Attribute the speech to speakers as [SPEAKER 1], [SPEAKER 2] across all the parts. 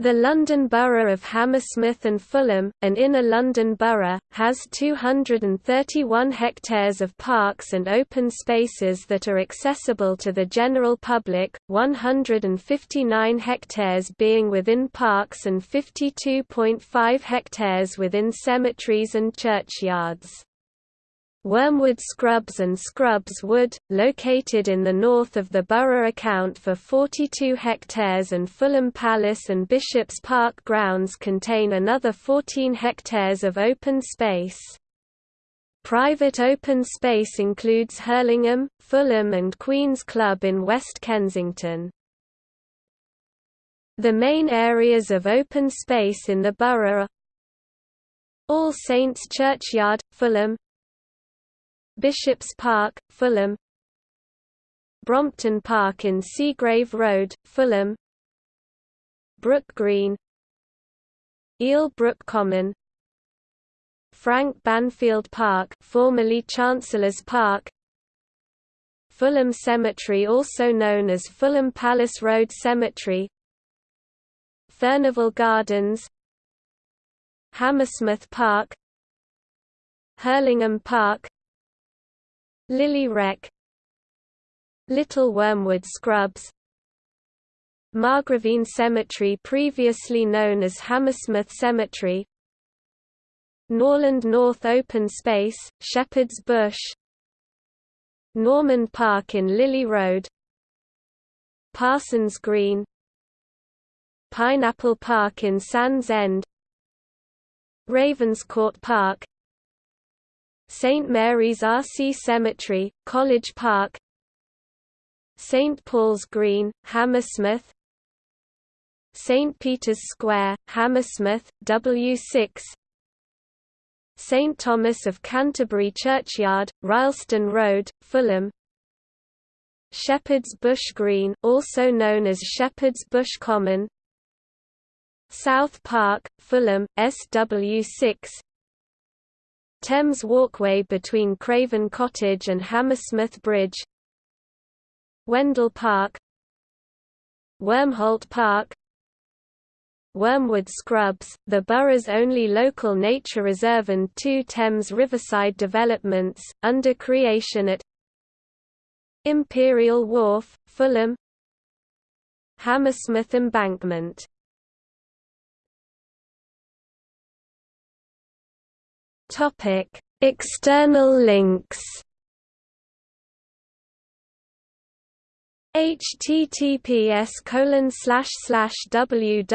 [SPEAKER 1] The London Borough of Hammersmith and Fulham, an inner London borough, has 231 hectares of parks and open spaces that are accessible to the general public, 159 hectares being within parks and 52.5 hectares within cemeteries and churchyards. Wormwood Scrubs and Scrubs Wood, located in the north of the borough account for 42 hectares and Fulham Palace and Bishops Park grounds contain another 14 hectares of open space. Private open space includes Hurlingham, Fulham and Queen's Club in West Kensington. The main areas of open space in the borough are All Saints Churchyard, Fulham Bishops Park, Fulham Brompton Park in Seagrave Road, Fulham Brook Green Eel Brook Common Frank Banfield Park formerly Chancellor's Park Fulham Cemetery also known as Fulham Palace Road Cemetery Furnival Gardens Hammersmith Park Hurlingham Park Lily Wreck Little Wormwood Scrubs Margravine Cemetery previously known as Hammersmith Cemetery Norland North Open Space, Shepherd's Bush Normand Park in Lillie Road Parsons Green Pineapple Park in Sands End Ravenscourt Park St Mary's RC Cemetery, College Park St Paul's Green, Hammersmith St Peter's Square, Hammersmith, W6 St Thomas of Canterbury Churchyard, Rylston Road, Fulham Shepherd's Bush Green also known as Shepherd's Bush Common South Park, Fulham, SW6 Thames Walkway between Craven Cottage and Hammersmith Bridge Wendell Park Wormholt Park Wormwood Scrubs, the borough's only local nature reserve and two Thames riverside developments, under creation at Imperial Wharf, Fulham Hammersmith Embankment Topic: External links. https colon www.lbhf.gov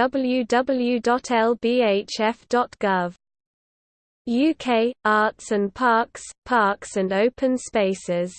[SPEAKER 1] UK Arts and Parks Parks and Open Spaces